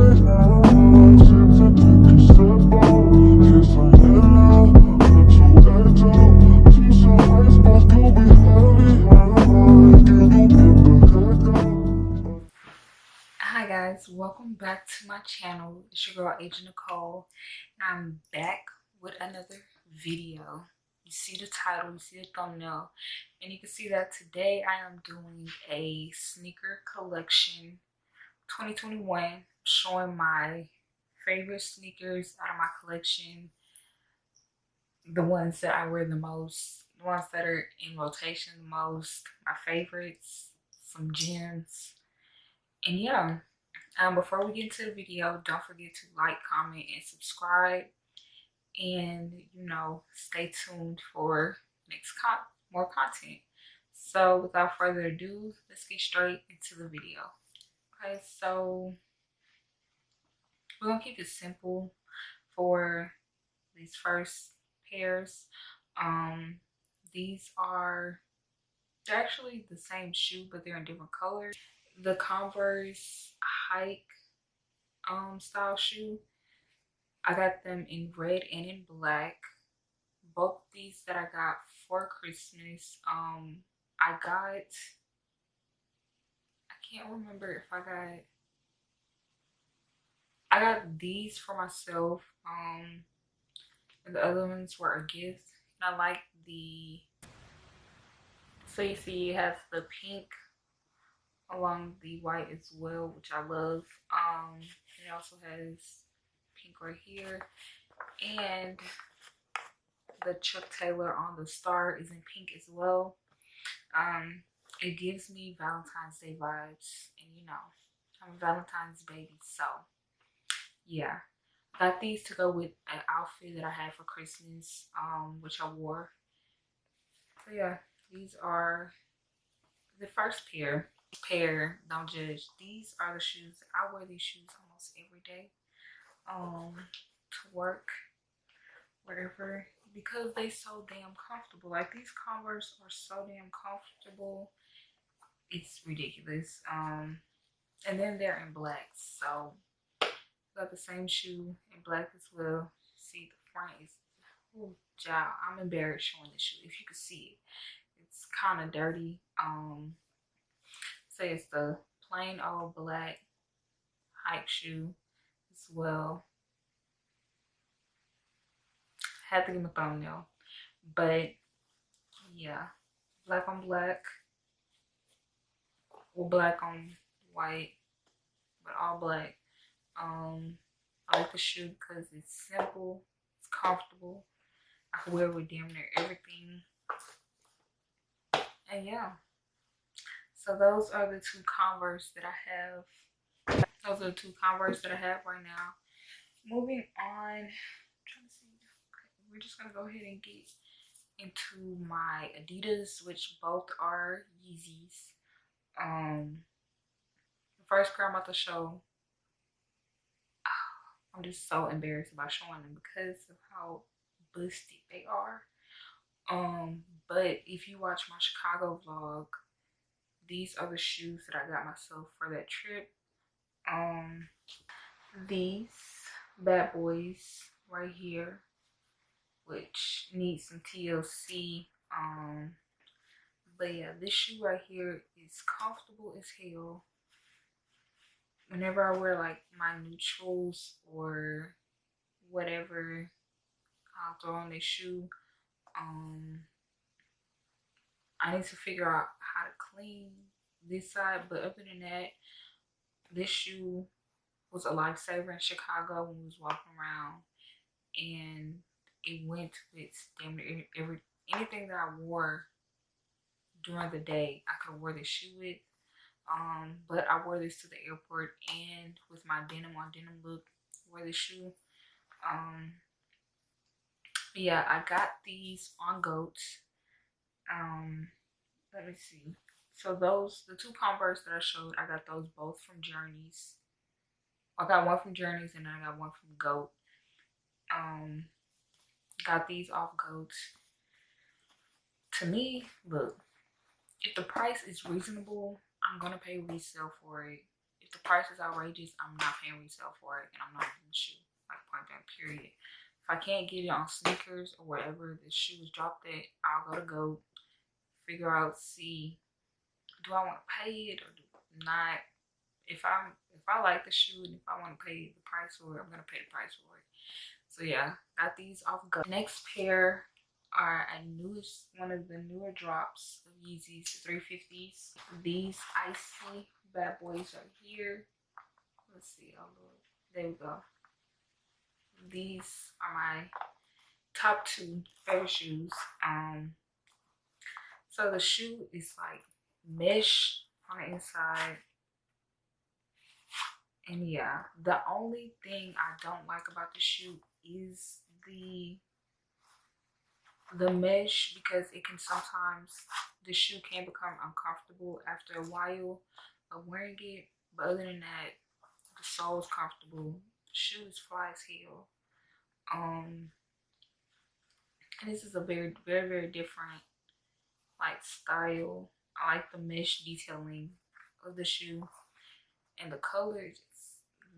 Hi guys, welcome back to my channel. It's your girl Agent Nicole I'm back with another video. You see the title, you see the thumbnail, and you can see that today I am doing a sneaker collection 2021 showing my favorite sneakers out of my collection, the ones that I wear the most, the ones that are in rotation the most, my favorites, some gems, and yeah um, before we get into the video don't forget to like comment and subscribe. And you know stay tuned for next con more content. So without further ado let's get straight into the video. Okay so we're gonna keep it simple for these first pairs. Um these are they're actually the same shoe but they're in different colors. The converse hike um style shoe i got them in red and in black. Both these that i got for christmas um i got i can't remember if i got i got these for myself um and the other ones were a gift and i like the so you see it has the pink along the white as well, which I love. Um, it also has pink right here. And the Chuck Taylor on the star is in pink as well. Um, it gives me Valentine's Day vibes. And you know, I'm a Valentine's baby. So, yeah. Got these to go with an outfit that I had for Christmas, um, which I wore. So, yeah. These are the first pair pair don't judge these are the shoes i wear these shoes almost every day um to work wherever because they so damn comfortable like these converse are so damn comfortable it's ridiculous um and then they're in black so got the same shoe in black as well see the front is oh job i'm embarrassed showing this shoe if you could see it it's kind of dirty um say it's the plain old black hike shoe as well. Had to him a thumbnail. But yeah, black on black. Or black on white. But all black. Um I like the shoe because it's simple, it's comfortable. I can wear it with damn near everything. And yeah. So those are the two Converse that I have. Those are the two Converse that I have right now. Moving on, trying to see. Okay, we're just gonna go ahead and get into my Adidas, which both are Yeezys. Um, the first pair I'm about to show. I'm just so embarrassed about showing them because of how busted they are. Um, but if you watch my Chicago vlog, these are the shoes that I got myself for that trip. Um, these bad boys right here, which need some TLC. Um, but yeah, this shoe right here is comfortable as hell. Whenever I wear like my neutrals or whatever, I'll throw on this shoe. Um, I need to figure out how to clean this side. But other than that, this shoe was a lifesaver in Chicago when we was walking around. And it went with damn every, anything that I wore during the day. I could wear this shoe with. Um, but I wore this to the airport and with my denim on denim look, wear this shoe. Um, yeah, I got these on goats. um let me see so those the two converse that i showed i got those both from journeys i got one from journeys and i got one from goat um got these off Goats. to me look if the price is reasonable i'm gonna pay resale for it if the price is outrageous, I'm not paying resale for it and I'm not getting the shoe. Like point blank period. If I can't get it on SNKRS or wherever the shoe is dropped at, I'll go to go figure out, see, do I want to pay it or do not? If I'm if I like the shoe and if I want to pay the price for it, I'm gonna pay the price for it. So yeah, got these off GOAT. Next pair are a newest one of the newer drops of Yeezys 350s. These icy bad boys are here. Let's see. Oh Lord. There we go. These are my top two favorite shoes. Um so the shoe is like mesh on the inside. And yeah, the only thing I don't like about the shoe is the the mesh because it can sometimes the shoe can become uncomfortable after a while of wearing it. But other than that the sole is comfortable. The shoe is fly as hell. Um and this is a very very very different like style. I like the mesh detailing of the shoe. And the color is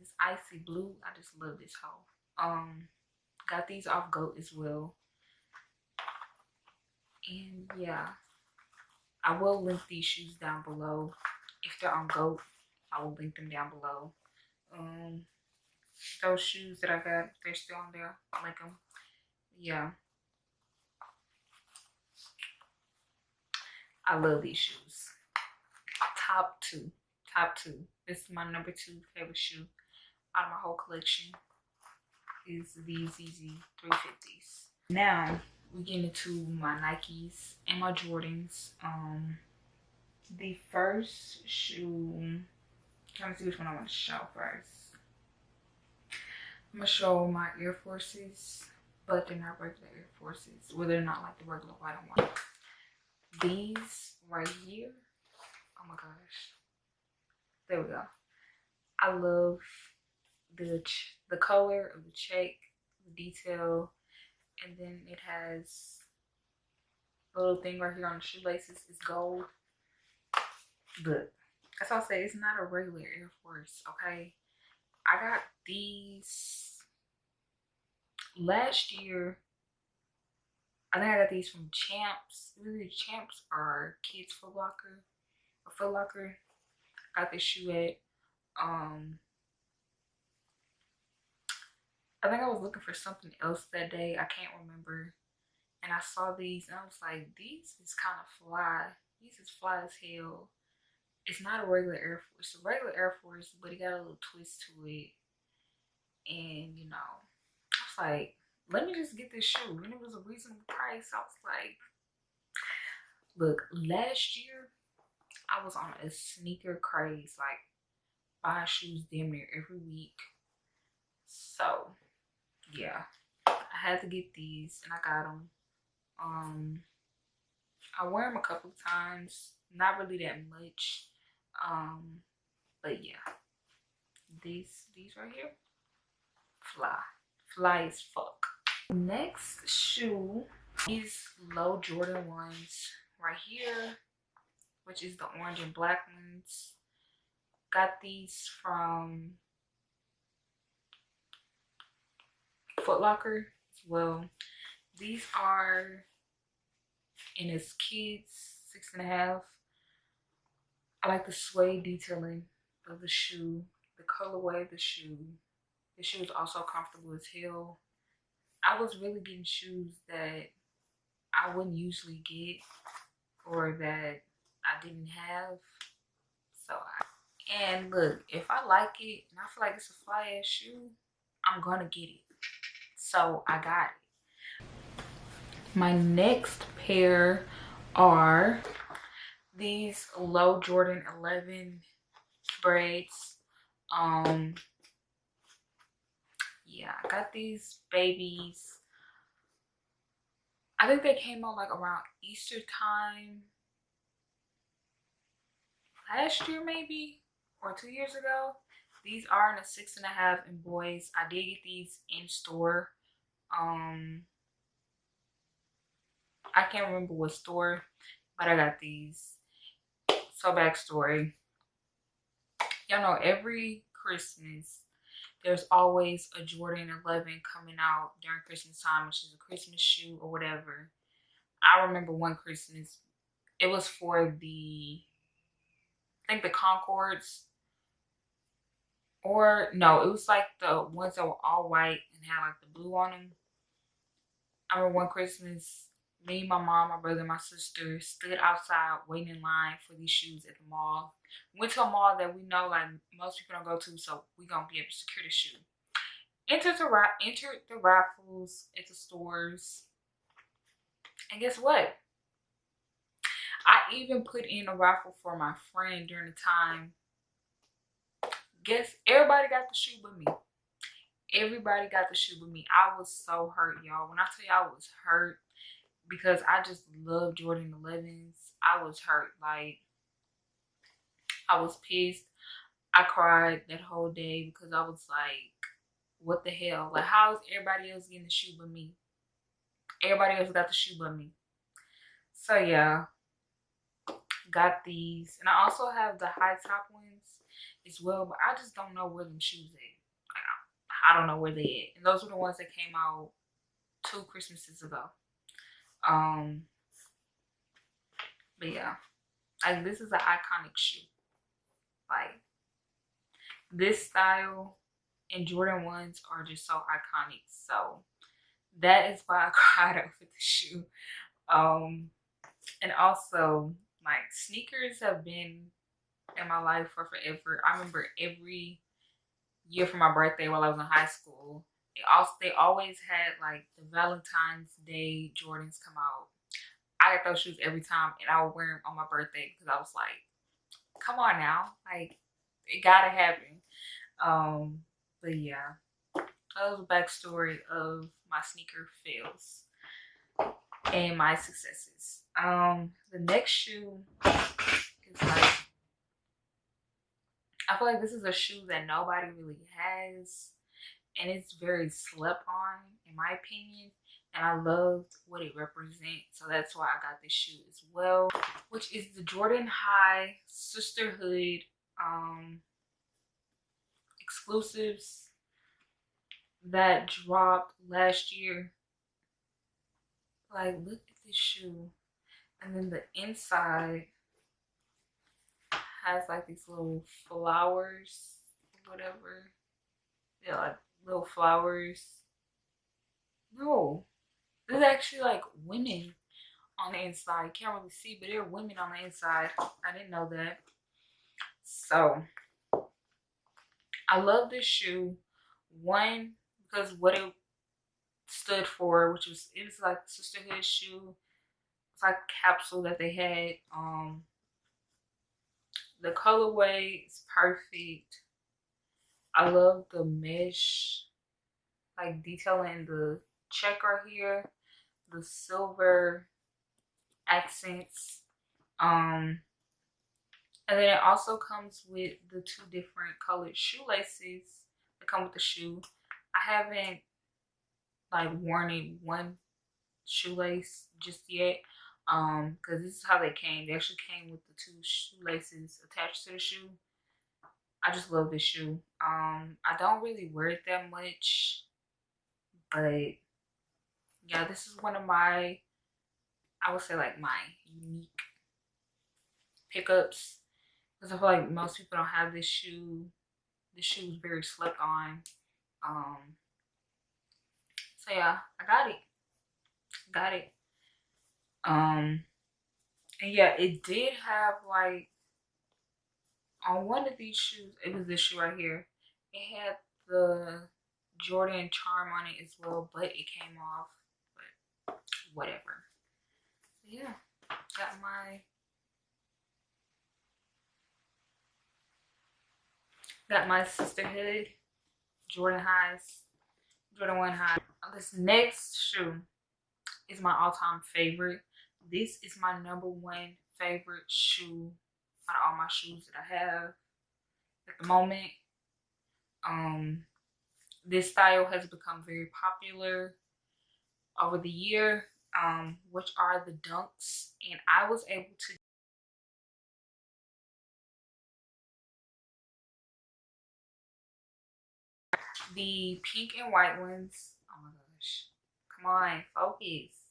this icy blue. I just love this whole um got these off goat as well and yeah i will link these shoes down below. If they're on goat i will link them down below. Um those shoes that i got they're still on there. I'll link them yeah. I love these shoes. Top two top two. This is my number two favorite shoe out of my whole collection. Is these Yeezy 350s now we get into my Nikes and my Jordans. Um, the first shoe, trying to see which one I want to show first. I'm gonna show my Air Forces, but they're not regular Air Forces. Well, they're not like the regular white one. These right here. Oh my gosh. There we go. I love the the color of the check, the detail, and then it has a little thing right here on the shoelaces is gold. But as i say it's not a regular air force okay? I got these last year. I think i got these from champs. Really champs are kids foot locker or foot locker. Got this shoe at um I think I was looking for something else that day. I can't remember. And I saw these and I was like, these is kind of fly. These is fly as hell. It's not a regular Air Force. It's a regular Air Force, but it got a little twist to it. And, you know, I was like, let me just get this shoe. And it was a reasonable price. I was like, look, last year, I was on a sneaker craze. Like, buying shoes damn near every week. So, yeah. I had to get these and i got them um i wear them a couple times not really that much um but yeah. These these right here fly fly as fuck. Next shoe these low jordan ones right here which is the orange and black ones. Got these from Foot Locker as well. These are in his kids, six and a half. I like the suede detailing of the shoe, the colorway of the shoe. The shoe is also comfortable as hell. I was really getting shoes that I wouldn't usually get or that I didn't have. So, I, and look, if I like it and I feel like it's a fly ass shoe, I'm gonna get it so I got it. My next pair are these low Jordan 11 Breds. Um, yeah, I got these babies. I think they came out like around Easter time last year maybe or two years ago. These are in a six and a half in boys. I did get these in store um I can't remember what store, but I got these. So backstory. y'all know every Christmas there's always a Jordan 11 coming out during Christmas time, which is a Christmas shoe or whatever. I remember one Christmas, it was for the, I think the Concords, or no, it was like the ones that were all white and had like the blue on them. I remember one Christmas, me, my mom, my brother, my sister stood outside waiting in line for these shoes at the mall. Went to a mall that we know like most people don't go to, so we gonna be able to secure the shoe. Entered the entered the raffles at the stores, and guess what? I even put in a raffle for my friend during the time. Guess everybody got the shoe but me. Everybody got the shoe but me. I was so hurt, y'all. When I tell y'all I was hurt, because I just love Jordan 11s. I was hurt. Like, I was pissed. I cried that whole day because I was like, what the hell? Like, how is everybody else getting the shoe but me? Everybody else got the shoe but me. So, yeah. Got these. And I also have the high top ones as well. But I just don't know where them shoes at. I don't know where they at. And those were the ones that came out two Christmases ago. Um, but yeah, like this is an iconic shoe. Like this style and Jordan ones are just so iconic. So that is why I cried over the shoe. Um, and also like sneakers have been in my life for forever. I remember every year for my birthday while I was in high school, they also they always had like the Valentine's Day Jordans come out. I got those shoes every time and I would wear them on my birthday because I was like, come on now. Like it gotta happen. Um, but yeah. That was a backstory of my sneaker fails and my successes. Um, the next shoe is like I feel like this is a shoe that nobody really has and it's very slept on in my opinion and I loved what it represents so that's why I got this shoe as well which is the Jordan High Sisterhood um exclusives that dropped last year. Like look at this shoe and then the inside has like these little flowers whatever yeah like little flowers. No, there's actually like women on the inside. Can't really see, but there are women on the inside. I didn't know that. So, I love this shoe. One, because what it stood for, which was, it was like sisterhood shoe. Like a capsule that they had. Um, the colorway is perfect. I love the mesh, like detailing the checker here, the silver accents. Um, and then it also comes with the two different colored shoelaces that come with the shoe. I haven't like worn it one shoelace just yet um because this is how they came they actually came with the two shoelaces attached to the shoe I just love this shoe. Um, I don't really wear it that much, but yeah, this is one of my, I would say like my unique pickups because I feel like most people don't have this shoe. This shoe is very slept on. Um, so yeah, I got it. Got it. Um, and yeah, it did have like on one of these shoes, it was this shoe right here. It had the Jordan charm on it as well, but it came off. But whatever. Yeah, got my got my sisterhood Jordan highs, Jordan one high. This next shoe is my all-time favorite. This is my number one favorite shoe out of all my shoes that I have at the moment. Um, this style has become very popular over the year, um, which are the dunks. And I was able to The pink and white ones. Oh my gosh. Come on, focus.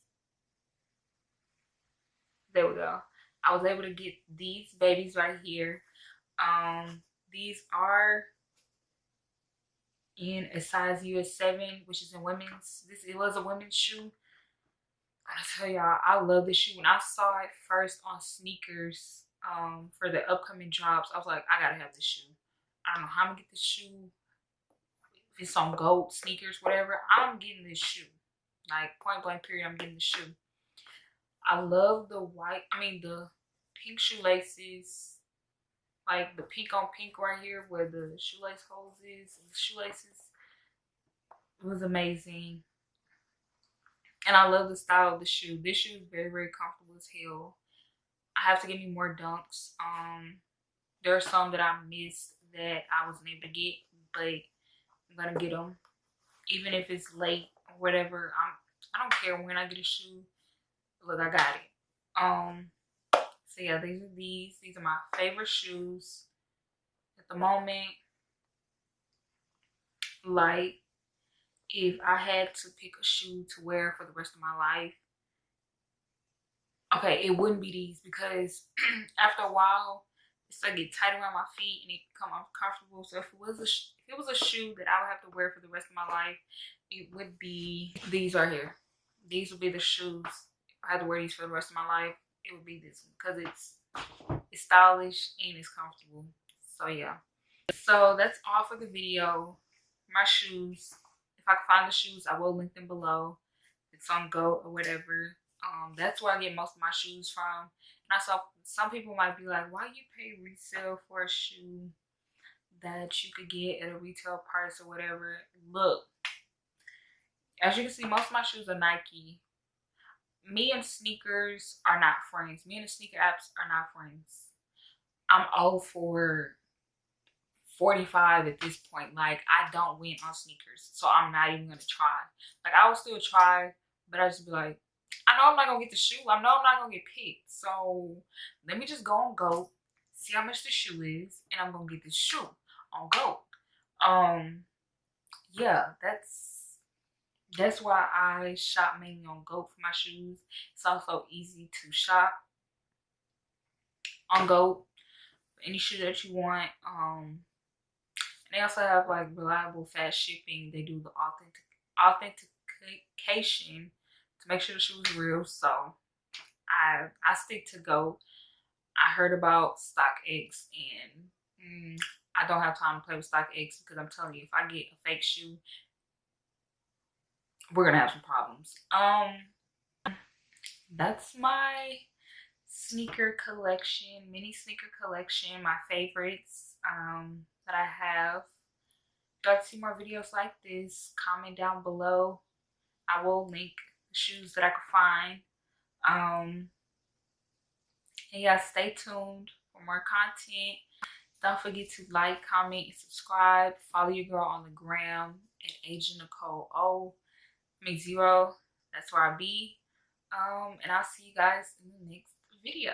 There we go. I was able to get these babies right here. Um, these are in a size US 7, which is in women's. This It was a women's shoe. I tell y'all, I love this shoe. When I saw it first on SNKRS um, for the upcoming drops, I was like, I gotta have this shoe. I don't know how I'm gonna get this shoe. If it's on gold sneakers, whatever, I'm getting this shoe. Like point blank period, I'm getting the shoe. I love the white, I mean the pink shoelaces. Like the pink on pink right here where the shoelace holes is the shoelaces. Was amazing. And I love the style of the shoe. This shoe is very, very comfortable as hell. I have to get me more dunks. Um, there are some that I missed that I wasn't able to get, but I'm gonna get them. Even if it's late or whatever, I'm I don't care when I get a shoe. Look, I got it. Um, so yeah, these are these. These are my favorite shoes at the moment. Like, if I had to pick a shoe to wear for the rest of my life, okay, it wouldn't be these because after a while, it's like get tight around my feet and it become uncomfortable. So if it was a if it was a shoe that I would have to wear for the rest of my life, it would be these right here. These would be the shoes. I had to wear these for the rest of my life, it would be this one because it's it's stylish and it's comfortable. So yeah. So that's all for the video. My shoes. If I can find the shoes, I will link them below. It's on GOAT or whatever. Um, that's where I get most of my shoes from. And I saw some people might be like, why you pay resale for a shoe that you could get at a retail price or whatever? Look, as you can see, most of my shoes are Nike. Me and SNKRS are not friends. Me and the sneaker apps are not friends. I'm all for 45 at this point. Like, I don't win on SNKRS. So I'm not even to try. Like, I will still try, but I just be like, I know I'm not gonna get the shoe. I know I'm not gonna get picked. So let me just go on GOAT, see how much the shoe is, and I'm gonna get this shoe on GOAT. Um, yeah, that's that's why I shop mainly on GOAT for my shoes. It's also easy to shop on GOAT any shoe that you want. Um, they also have like reliable fast shipping. They do the authentic authentication to make sure the shoe is real. So I I stick to GOAT. I heard about StockX and mm, I don't have time to play with StockX because I'm telling you, if I get a fake shoe, we're gonna have some problems. Um, that's my sneaker collection, mini sneaker collection, my favorites um, that I have. If you like to see more videos like this, comment down below. I will link the shoes that I could find. Um, and yeah, stay tuned for more content. Don't forget to like, comment, and subscribe. Follow your girl on the gram at Agent Nicole O. Make zero. That's where I'll be. Um, and I'll see you guys in the next video.